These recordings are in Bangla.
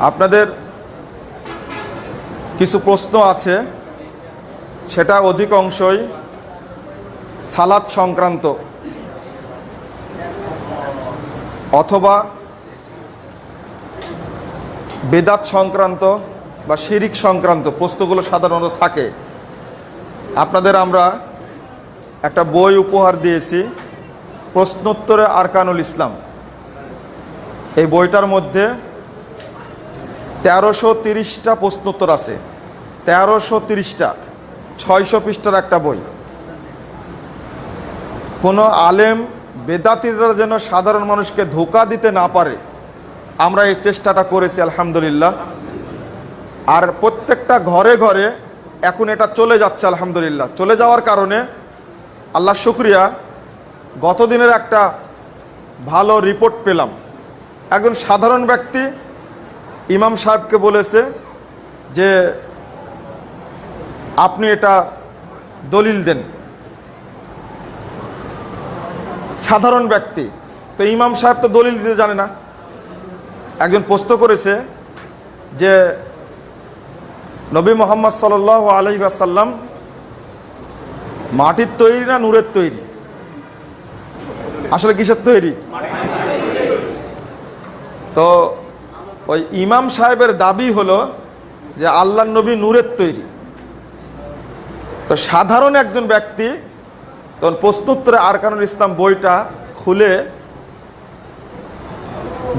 আপনাদের কিছু প্রশ্ন আছে। সেটা অধিকাংশই সালাদ সংক্রান্ত অথবা বেদাত সংক্রান্ত বা শিরিক সংক্রান্ত প্রশ্নগুলো সাধারণত থাকে। আপনাদের আমরা একটা বই উপহার দিয়েছি, প্রশ্নোত্তরে আরকানুল ইসলাম। এই বইটার মধ্যে তেরোশো তিরিশটা প্রশ্নোত্তর আছে। তেরোশো তিরিশটা। ছয়শো পৃষ্ঠার একটা বই। কোনো আলেম, বেদাতিরা যেন সাধারণ মানুষকে ধোকা দিতে না পারে, আমরা এই চেষ্টাটা করেছি, আলহামদুলিল্লাহ। আর প্রত্যেকটা ঘরে ঘরে এখন এটা চলে যাচ্ছে, আলহামদুলিল্লাহ। চলে যাওয়ার কারণে আল্লাহ শুক্রিয়া, গতদিনের একটা ভালো রিপোর্ট পেলাম। একজন সাধারণ ব্যক্তি ইমাম সাহেবকে বলেছে যে আপনি এটা দলিল দেন। সাধারণ ব্যক্তি। তো ইমাম সাহেব তো দলিল দিতে জানে না। একজন প্রশ্ন করেছে যে নবী মোহাম্মদ সাল আলহি আসাল্লাম মাটির তৈরি না নূরের তৈরি? আসলে কিসের তৈরি? তো ওই ইমাম সাহেবের দাবি হলো যে আল্লাহ নবী নূরের তৈরি। তো সাধারণ একজন ব্যক্তি তখন প্রশ্নোত্তরে আরকানুল ইসলাম বইটা খুলে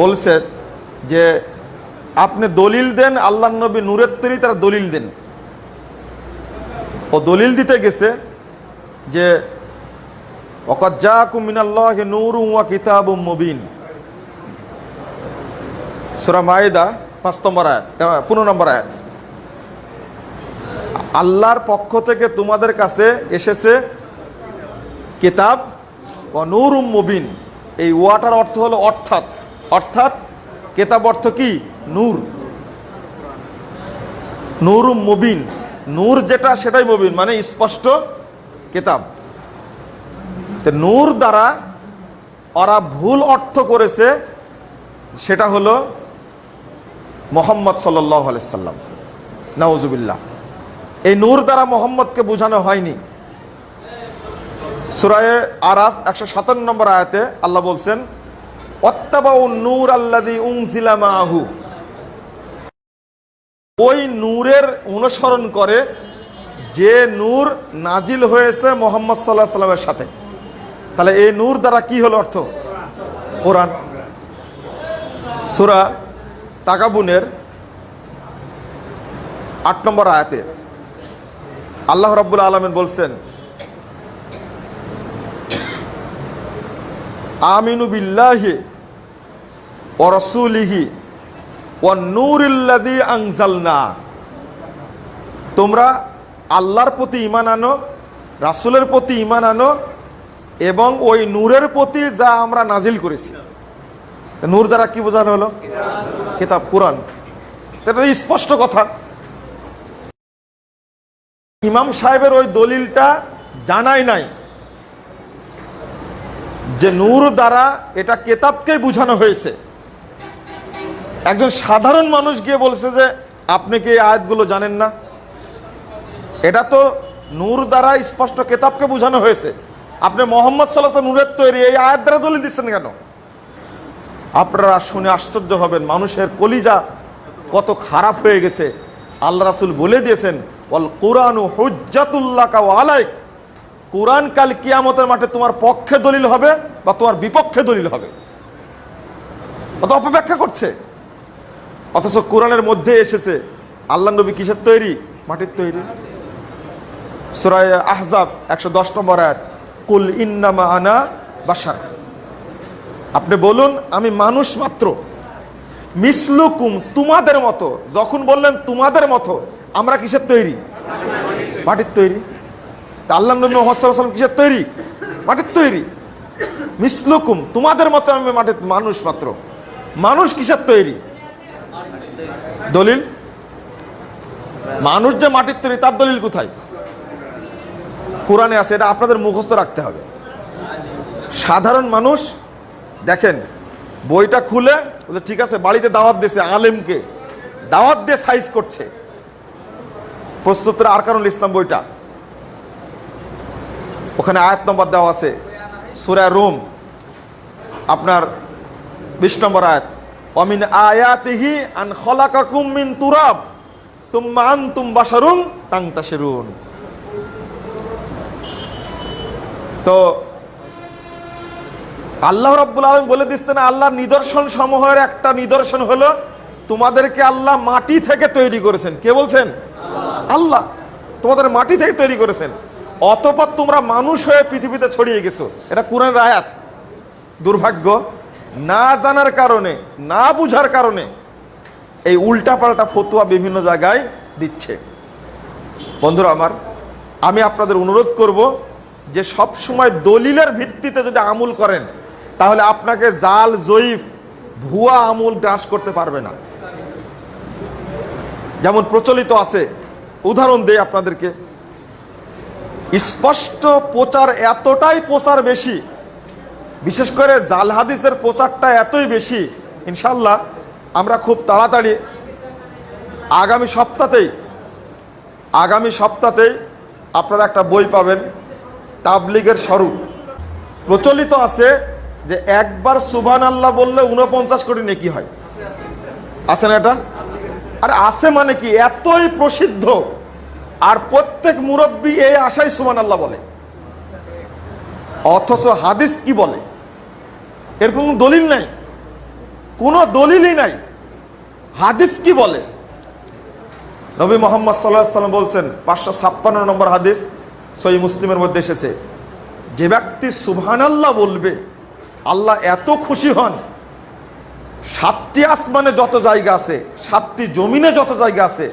বলছেন যে আপনি দলিল দেন আল্লাহ নবী নূরের তৈরি, তারা দলিল দেন। ও দলিল দিতে গেছে যে অকজ্জা কুমিনাল্লাহ নূর ওয়া কিতাব মুবিন। সুরা মায়েদা পাঁচ নম্বর আয়াত পনেরো নম্বর আয়াত। আল্লাহর পক্ষ থেকে তোমাদের কাছে এসেছে কিতাব ও নূর মুবিন। এই ওয়াটার অর্থ হলো অর্থাৎ। অর্থাৎ কেতাব অর্থ কি? নূর। নূর মুবিন। নূর যেটা, সেটাই মুবিন মানে স্পষ্ট কেতাব। তো নূর দ্বারা ওরা ভুল অর্থ করেছে, সেটা হলো মোহাম্মদ সাল্লাহ আলাইসাল্লাম এই নূর দ্বারা মোহাম্মদকে বোঝানো হয়নি। সুরায়ে আরাফ একশো সাতান্ন নম্বর আয়াতে আল্লাহ বলছেন নূর ওই নূরের অনুসরণ করে যে নূর নাজিল হয়েছে মোহাম্মদ সাল্লাহ সাল্লামের সাথে। তাহলে এই নূর দ্বারা কি হলো অর্থ? কোরআন। সুরা তাকাবুনের আট নম্বর আয়াতে আল্লাহ রাব্বুল আলমেন বলছেন, আমিনু বিল্লাহি ও রসুলিহি ও নূরিল্লাদি আংজালনা তোমরা আল্লাহর প্রতি ইমান আনো, রাসুলের প্রতি ইমান আনো এবং ওই নূরের প্রতি যা আমরা নাজিল করেছি। নূর দ্বারা কি বোঝানো হলো? কিতাব, কোরআন। এটা স্পষ্ট কথা। ইমাম সাহেবের ওই দলিলটা জানাই নাই যে নূর দ্বারা এটা কেতাবকেই বোঝানো হয়েছে। একজন সাধারণ মানুষ গিয়ে বলছে যে, আপনি কি এই আয়াতগুলো জানেন না? এটা তো নূর দ্বারা স্পষ্ট কেতাবকে বোঝানো হয়েছে। আপনি মোহাম্মদ সাল্লাহ নূরের তৈরি, এই আয়াত দ্বারা দলিল দিচ্ছেন কেন? আপনারা শুনে আশ্চর্য হবেন, মানুষের কলিজা কত খারাপ হয়ে গেছে। আল্লাহ রাসুল বলে দিয়েছেন, ওয়াল কোরআন হুজ্জাতুল্লাহ আলাইক। কোরআন কাল কিয়ামতের মাঠে তোমার পক্ষে দলিল হবে বা তোমার বিপক্ষে দলিল হবে। অত অপব্যাখ্যা করছে। অথচ কোরআনের মধ্যে এসেছে, আল্লাহ নবী কিসের তৈরি? মাটির তৈরি। সুরায় আহজাব একশো দশ নম্বর আয়াত, কুল ইন্নামা আনা বাসার আপনি বলুন, আমি মানুষ মাত্র। মিসলুকুম তোমাদের মতো, যখন বললেন তোমাদের মতো, আমরা কিসের তৈরি? মাটির তৈরি। তা আল্লাহ নবী মোহাম্মদ কিসের তৈরি? মাটির তৈরি। মিসলুকুম তোমাদের মতো আমি মাটির মানুষ মাত্র। মানুষ কিসের তৈরি? দলিল? মানুষ যে মাটির তৈরি, তার দলিল কোথায়? কোরআনে আছে, এটা আপনাদের মুখস্থ রাখতে হবে। সাধারণ মানুষ দেখেন, বইটা খুলে বলছে, ঠিক আছে, বাড়িতে দাওয়াত দিয়েছে আলেমকে। দাওয়াত দিয়ে সাইজ করছে। প্রস্তুতের কারণ ইসলাম বইটা। ওখানে আয়াত নম্বর দেওয়া আছে, সুরা রোম। আপনার বিশ নম্বর আয়াত অমিন আয়াতিহি আন খলাকাকুম মিন তুরাব তুম্মা আনতুম বাশারুন তাংতাশিরুন। তো আল্লাহ রাব্বুল আলামিন বলে দিচ্ছেন, আল্লাহর নিদর্শন সমূহের একটা নিদর্শন হলো, তোমাদেরকে আল্লাহ মাটি থেকে তৈরি করেছেন। কে বলছেন? আল্লাহ। তোমাদের মাটি থেকে তৈরি করেছেন। অতপর তোমরা মানুষ হয়ে পৃথিবীতে ছড়িয়ে গেছো। এটা কোরআনের আয়াত। দুর্ভাগ্য, না জানার কারণে, না বুঝার কারণে এই উল্টাপাল্টা ফতুয়া বিভিন্ন জায়গায় দিচ্ছে। বন্ধুরা আমার, আমি আপনাদের অনুরোধ করব যে সব সময় দলিলের ভিত্তিতে যদি আমুল করেন তাহলে আপনাকে জাল, জয়ীফ, ভুয়া আমুল গ্রাস করতে পারবে না। যেমন প্রচলিত আছে, উদাহরণ দেই আপনাদেরকে। স্পষ্ট প্রচার এতটাই প্রচার বেশি, বিশেষ করে জাল হাদিসের প্রচারটা এতই বেশি ইনশাল্লাহ আমরা খুব তাড়াতাড়ি আগামী সপ্তাহতেই আগামী সপ্তাহতেই আপনারা একটা বই পাবেন, তাবলিগের স্বরূপ। প্রচলিত আছে যে একবার সুবান আল্লাহ বললে উনপঞ্চাশ কোটি নেকি হয়? আছে না এটা? আর আছে মানে কি? এতই প্রসিদ্ধ। আর প্রত্যেক মুরব্বী এই আশাই সুবান আল্লাহ বলে। অথচ হাদিস কি বলে? এর দলিল নাই? কোনো দলিলই নাই। হাদিস কি বলে? নবী মোহাম্মদ সাল্লাম বলছেন, পাঁচশো ছাপ্পান্ন নম্বর হাদিস সই মুসলিমের মধ্যে এসেছে। যে ব্যক্তি সুবহানাল্লাহ বলবে আল্লাহ এত খুশি হন। সাতটি আসমানে যত জায়গা আছে, সাতটি জমিনে যত জায়গা আছে,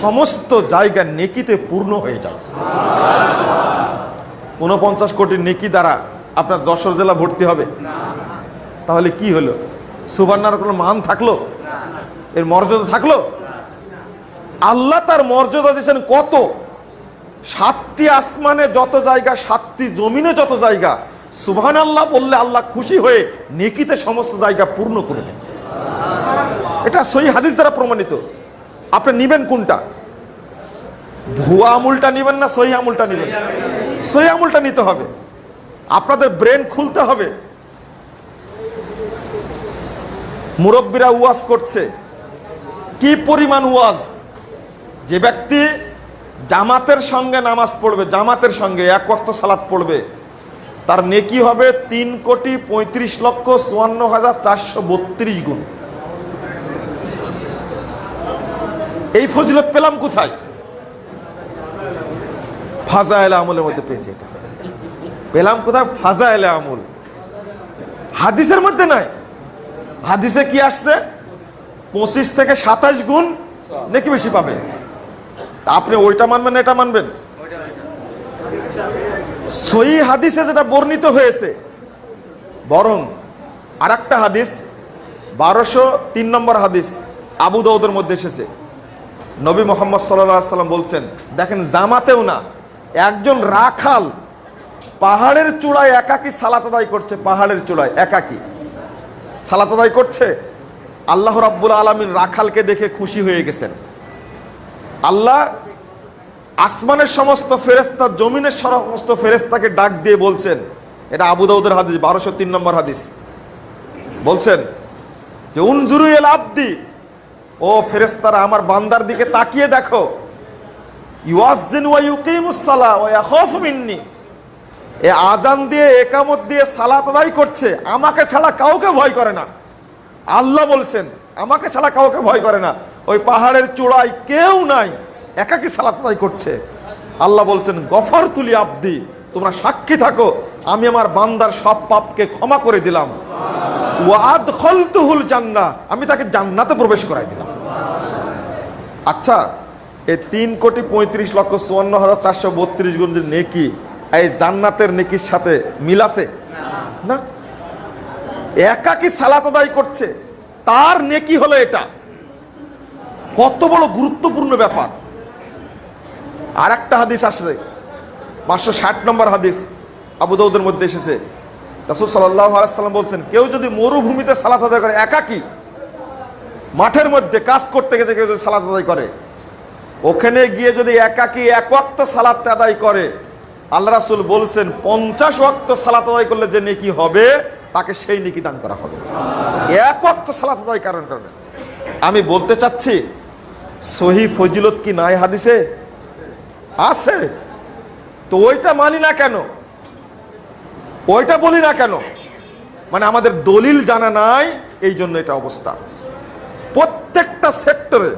সমস্ত জায়গা নেকিতে পূর্ণ হয়ে যায় উনপঞ্চাশ কোটি নেকি দ্বারা আপনার যশোর জেলা ভর্তি হবে। তাহলে কি হলো? সুবর্ণার কোনো মান থাকল? এর মর্যাদা থাকল? আল্লাহ তার মর্যাদা দিয়েছেন কত? সাতটি আসমানে যত জায়গা, সাতটি জমিনে যত জায়গা সুবহান আল্লাহ বললে আল্লাহ খুশি হয়ে নেকিতে সমস্ত জায়গা পূর্ণ করে দেন। এটা সই হাদিস দ্বারা প্রমাণিত। আপনি নিবেন কোনটা? ভুয়া আমুলটা নিবেন না সহি আমুলটা নিবেন? সহি আমুলটা নিতে হবে। আপনাদের ব্রেন খুলতে হবে। মুরব্বীরা ওয়াজ করছে। কি পরিমাণ ওয়াজ? যে ব্যক্তি জামাতের সঙ্গে নামাজ পড়বে, জামাতের সঙ্গে এক ওয়াক্ত সালাত পড়বে তার নেকি হবে তিন কোটি পঁয়ত্রিশ লক্ষ চুয়ান্ন হাজার চারশো বত্রিশ গুণ। এই ফজিলত পেলাম কোথায়? ফাজা এলে আমলের মধ্যে পেয়েছি এটা। পেলাম কোথায়? ফাজা এলে আমল। হাদিসের মধ্যে নাই। হাদিসে কি আসছে? পঁচিশ থেকে সাতাশ গুণ নাকি বেশি পাবে। আপনি ওইটা মানবেন এটা মানবেন? সই হাদিসে যেটা বর্ণিত হয়েছে, বরং আর একটা হাদিস, বারোশো তিন নম্বর হাদিস আবু দাউদের মধ্যে এসেছে। নবী মোহাম্মদ সাল্লাম বলছেন, দেখেন জামাতেও না, একজন রাখাল পাহাড়ের চূড়ায় একাকি সালাত আদায় করছে, পাহাড়ের চূড়ায় একাকি। সালাত আদায় করছে? আল্লাহ রাব্বুল আলমিন রাখালকে দেখে খুশি হয়ে গেছেন। আল্লাহ আসমানের সমস্ত ফেরেস্তা জমিনের সমস্ত ফেরেস্তাকে ডাক দিয়ে বলছেন, এটা আবু দাউদের হাদিস, বারোশো তিন নম্বর হাদিস। বলছেন যে, উনজুরু এল আব্দি, ও ফেরেস্তারা আমার বান্দার দিকে তাকিয়ে দেখো। এ আজান দিয়ে, একামত দিয়ে সালাত আদায় করছে, আমাকে ছাড়া কাউকে ভয় করে না। আল্লাহ বলছেন, আমাকে ছাড়া কাউকে ভয় করে না। ওই পাহাড়ের চূড়ায় কেউ নাই। একাকি সালাত আদায় করছে। আল্লাহ বলছেন, গফর তুলি আব্দি, তোমরা সাক্ষী থাকো, আমি আমার বান্দার সব পাপকে ক্ষমা করে দিলাম। ওয়াদ জান্না, আমি তাকে জান্নাতে প্রবেশ করাই দিলাম। আচ্ছা এই তিন কোটি পঁয়ত্রিশ লক্ষ চুয়ান্ন হাজার চারশো বত্রিশ গুণ যে নেকি, এই জান্নাতের নেকির সাথে মিল আছে? না। একাকি সালাত আদায় করছে, তার নেকি হলো এটা। কত বড় গুরুত্বপূর্ণ ব্যাপার। আর একটা হাদিস আসছে। পাঁচশো ষাট নম্বর হাদিস আবু দাউদের মধ্যে এসেছে। রাসুল সাল্লাহ আলাইসাল্লাম বলছেন, কেউ যদি মরুভূমিতে সালাত আদায় করে একাকি মাঠের মধ্যে কাজ করতে গেছে, কেউ যদি সালাত আদায় করে। ওখানে গিয়ে যদি একাকি এক ওয়াক্ত সালাত আদায় করে? আল্লাহ রাসুল বলছেন, পঞ্চাশ ওয়াক্ত সালাত আদায় করলে যে নেকি হবে, তাকে সেই নেকি দান করা হবে। এক ওয়াক্ত সালাত আদায় কারণ কারণে। আমি বলতে চাচ্ছি, সহি ফজিলত কি নাই হাদিসে? আছে। তো ওইটা মানি না কেন? ওইটা বলি না কেন? মানে আমাদের দলিল জানা নাই এই জন্য এটা অবস্থা। প্রত্যেকটা সেক্টরে